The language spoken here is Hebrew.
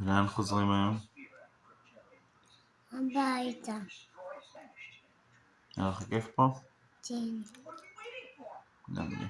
ולאן חוזרים היום? הביתה. היה לך כיף פה? כן. גם לי.